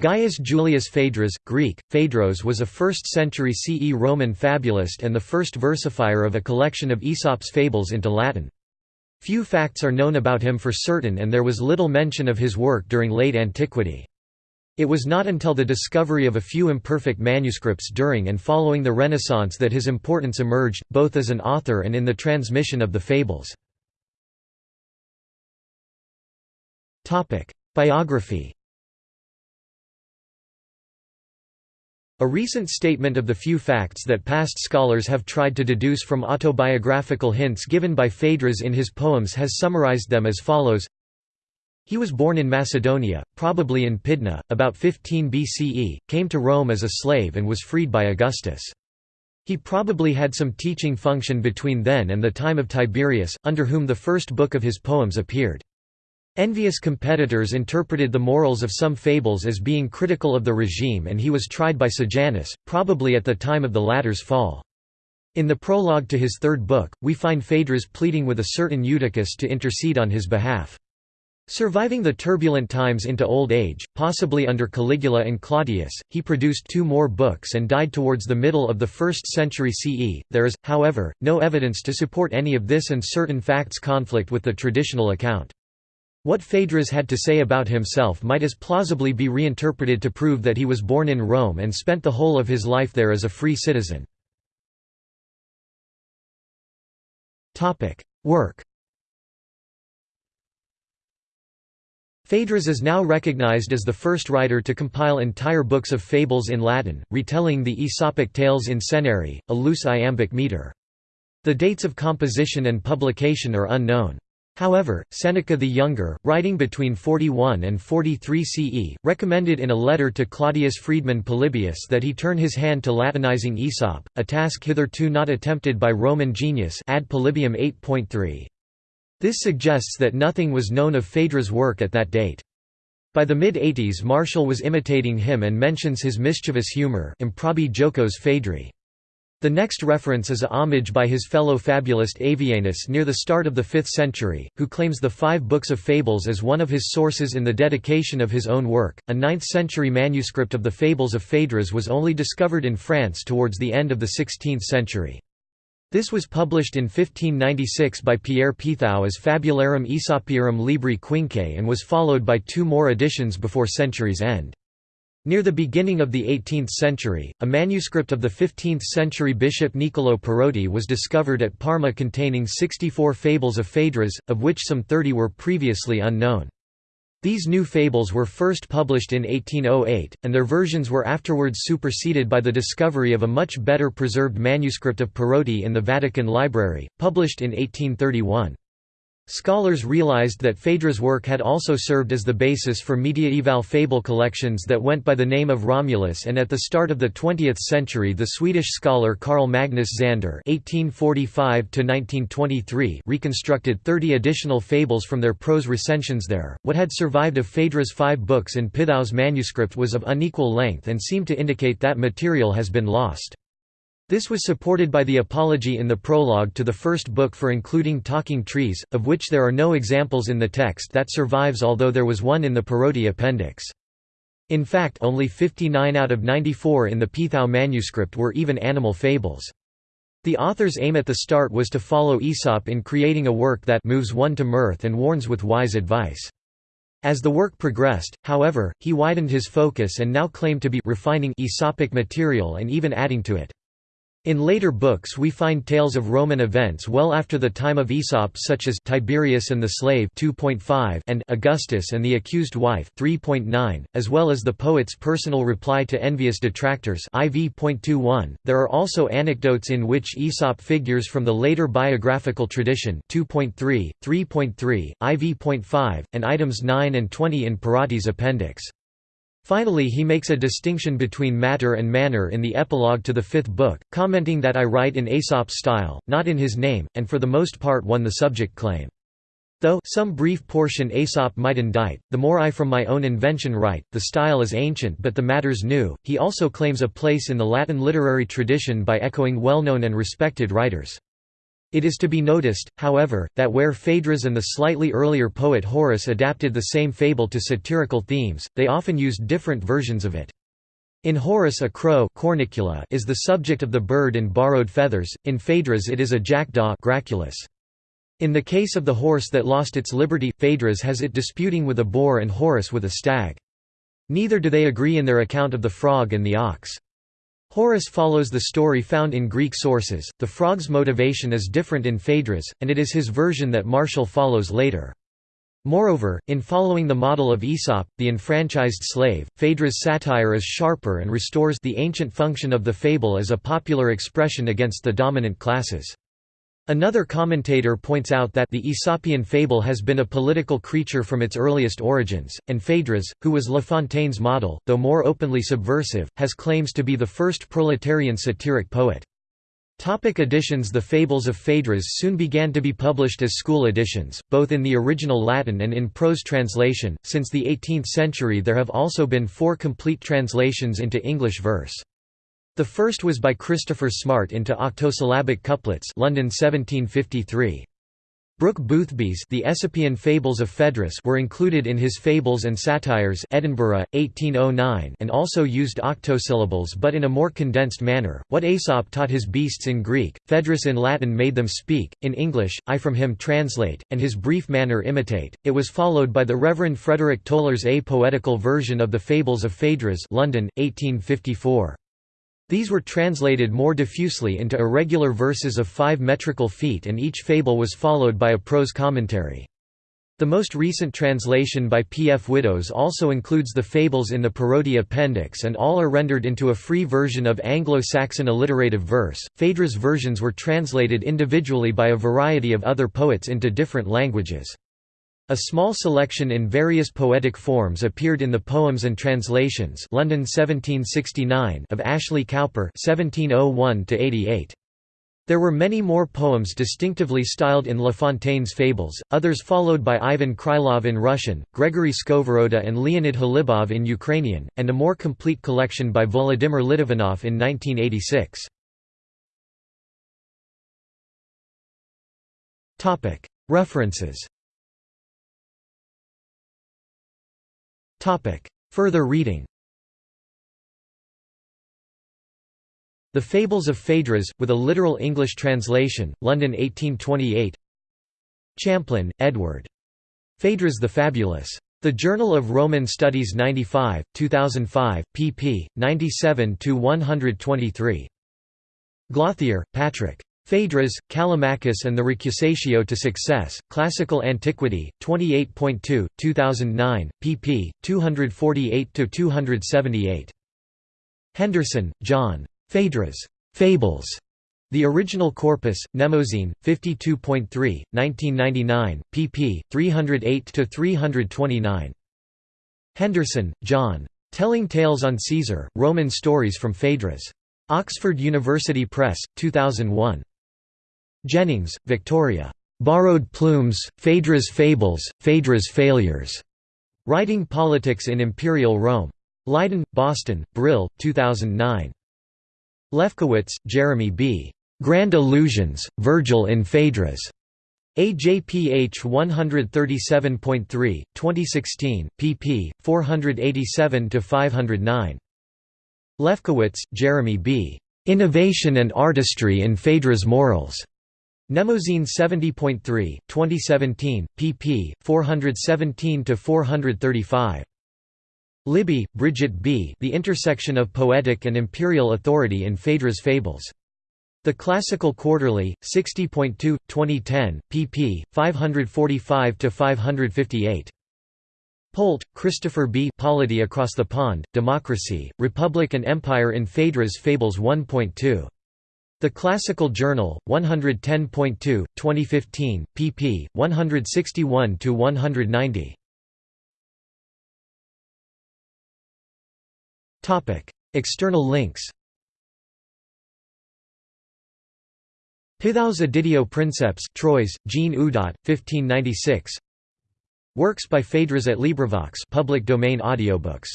Gaius Julius Phaedrus, Greek, Phaedros was a 1st-century CE Roman fabulist and the first versifier of a collection of Aesop's fables into Latin. Few facts are known about him for certain and there was little mention of his work during late antiquity. It was not until the discovery of a few imperfect manuscripts during and following the Renaissance that his importance emerged, both as an author and in the transmission of the fables. Biography A recent statement of the few facts that past scholars have tried to deduce from autobiographical hints given by Phaedrus in his poems has summarized them as follows He was born in Macedonia, probably in Pydna, about 15 BCE, came to Rome as a slave and was freed by Augustus. He probably had some teaching function between then and the time of Tiberius, under whom the first book of his poems appeared. Envious competitors interpreted the morals of some fables as being critical of the regime and he was tried by Sejanus, probably at the time of the latter's fall. In the prologue to his third book, we find Phaedrus pleading with a certain Eutychus to intercede on his behalf. Surviving the turbulent times into old age, possibly under Caligula and Claudius, he produced two more books and died towards the middle of the 1st century CE. There is, however, no evidence to support any of this and certain facts conflict with the traditional account. What Phaedrus had to say about himself might as plausibly be reinterpreted to prove that he was born in Rome and spent the whole of his life there as a free citizen. Work Phaedrus is now recognized as the first writer to compile entire books of fables in Latin, retelling the Aesopic tales in senarii, a loose iambic meter. The dates of composition and publication are unknown. However, Seneca the Younger, writing between 41 and 43 CE, recommended in a letter to Claudius freedman Polybius that he turn his hand to Latinizing Aesop, a task hitherto not attempted by Roman genius ad Polybium 8.3. This suggests that nothing was known of Phaedrus' work at that date. By the mid-80s Martial was imitating him and mentions his mischievous humor improbi jocos Phaedri. The next reference is a homage by his fellow fabulist Avianus near the start of the 5th century, who claims the five books of fables as one of his sources in the dedication of his own work. A 9th century manuscript of the Fables of Phaedrus was only discovered in France towards the end of the 16th century. This was published in 1596 by Pierre Pithou as Fabularum Aesopiarum Libri Quinque and was followed by two more editions before century's end. Near the beginning of the 18th century, a manuscript of the 15th-century bishop Niccolò Perotti was discovered at Parma containing 64 fables of Phaedrus, of which some 30 were previously unknown. These new fables were first published in 1808, and their versions were afterwards superseded by the discovery of a much better preserved manuscript of Perotti in the Vatican Library, published in 1831. Scholars realized that Phaedrus' work had also served as the basis for mediaeval fable collections that went by the name of Romulus and at the start of the 20th century the Swedish scholar Carl Magnus Zander reconstructed 30 additional fables from their prose recensions there. What had survived of Phaedrus' five books in Pithou's manuscript was of unequal length and seemed to indicate that material has been lost. This was supported by the apology in the prologue to the first book for including talking trees, of which there are no examples in the text that survives although there was one in the Perotti appendix. In fact only 59 out of 94 in the Pithou manuscript were even animal fables. The author's aim at the start was to follow Aesop in creating a work that moves one to mirth and warns with wise advice. As the work progressed, however, he widened his focus and now claimed to be refining Aesopic material and even adding to it. In later books we find tales of Roman events well after the time of Aesop such as Tiberius and the Slave 2.5 and Augustus and the Accused Wife 3.9, as well as the poet's personal reply to envious detractors IV.21. There are also anecdotes in which Aesop figures from the later biographical tradition 2.3, 3.3, IV.5, and items 9 and 20 in Perotti's appendix. Finally he makes a distinction between matter and manner in the epilogue to the fifth book, commenting that I write in Aesop's style, not in his name, and for the most part won the subject claim. Though some brief portion Aesop might indite, the more I from my own invention write, the style is ancient but the matter's new. He also claims a place in the Latin literary tradition by echoing well-known and respected writers. It is to be noticed, however, that where Phaedrus and the slightly earlier poet Horace adapted the same fable to satirical themes, they often used different versions of it. In Horace a crow cornicula is the subject of the bird in borrowed feathers, in Phaedrus it is a jackdaw graculus. In the case of the horse that lost its liberty, Phaedrus has it disputing with a boar and Horace with a stag. Neither do they agree in their account of the frog and the ox. Horace follows the story found in Greek sources, the frog's motivation is different in Phaedrus, and it is his version that Martial follows later. Moreover, in following the model of Aesop, the enfranchised slave, Phaedrus' satire is sharper and restores the ancient function of the fable as a popular expression against the dominant classes. Another commentator points out that the Aesopian fable has been a political creature from its earliest origins, and Phaedrus, who was La Fontaine's model, though more openly subversive, has claims to be the first proletarian satiric poet. Topic editions The Fables of Phaedrus soon began to be published as school editions, both in the original Latin and in prose translation. Since the 18th century there have also been four complete translations into English verse. The first was by Christopher Smart into octosyllabic couplets London 1753. Brooke Boothby's The Aesopian Fables of Phaedrus were included in his Fables and Satires Edinburgh, 1809 and also used octosyllables but in a more condensed manner. What Aesop taught his beasts in Greek, Phaedrus in Latin made them speak, in English, I from him translate, and his brief manner imitate. It was followed by the Reverend Frederick Toller's A Poetical Version of the Fables of Phaedrus London, 1854. These were translated more diffusely into irregular verses of five metrical feet and each fable was followed by a prose commentary. The most recent translation by P. F. Widows also includes the fables in the Perotti appendix and all are rendered into a free version of Anglo-Saxon alliterative verse. Phaedrus versions were translated individually by a variety of other poets into different languages. A small selection in various poetic forms appeared in the Poems and Translations London 1769 of Ashley Cowper 1701 There were many more poems distinctively styled in La Fontaine's fables, others followed by Ivan Krylov in Russian, Gregory Skovoroda and Leonid Hlibov in Ukrainian, and a more complete collection by Volodymyr Litvinov in 1986. References Further reading The Fables of Phaedrus, with a literal English translation, London 1828 Champlin, Edward. Phaedrus the Fabulous. The Journal of Roman Studies 95, 2005, pp. 97–123. Gauthier, Patrick. Phaedrus, Callimachus and the Recusatio to Success, Classical Antiquity, 28.2, 2009, pp. 248–278. Henderson, John. Phaedrus. Fables. The Original Corpus, Mnemosyne, 52.3, 1999, pp. 308–329. Henderson, John. Telling Tales on Caesar, Roman Stories from Phaedrus. Oxford University Press, 2001. Jennings, Victoria. Borrowed Plumes, Phaedrus' Fables, Phaedrus' Failures. Writing Politics in Imperial Rome. Leiden, Boston, Brill, 2009. Lefkowitz, Jeremy B. Grand Illusions, Virgil in Phaedrus. AJPH 137.3, 2016, pp. 487–509. Lefkowitz, Jeremy B. Innovation and Artistry in Phaedrus' Morals. Mnemosyne 70.3, 2017, pp. 417–435. Libby, Bridget B. The Intersection of Poetic and Imperial Authority in Phaedrus' Fables. The Classical Quarterly, 60.2, 2010, pp. 545–558. Polt, Christopher B. Polity Across the Pond, Democracy, Republic and Empire in Phaedrus' Fables 1.2. The Classical Journal, 110.2, 2015, pp. 161–190. Topic: External links Pithou Editio Princeps Troyes, Jean Oudot, 1596 Works by Phaedrus at LibriVox public domain audiobooks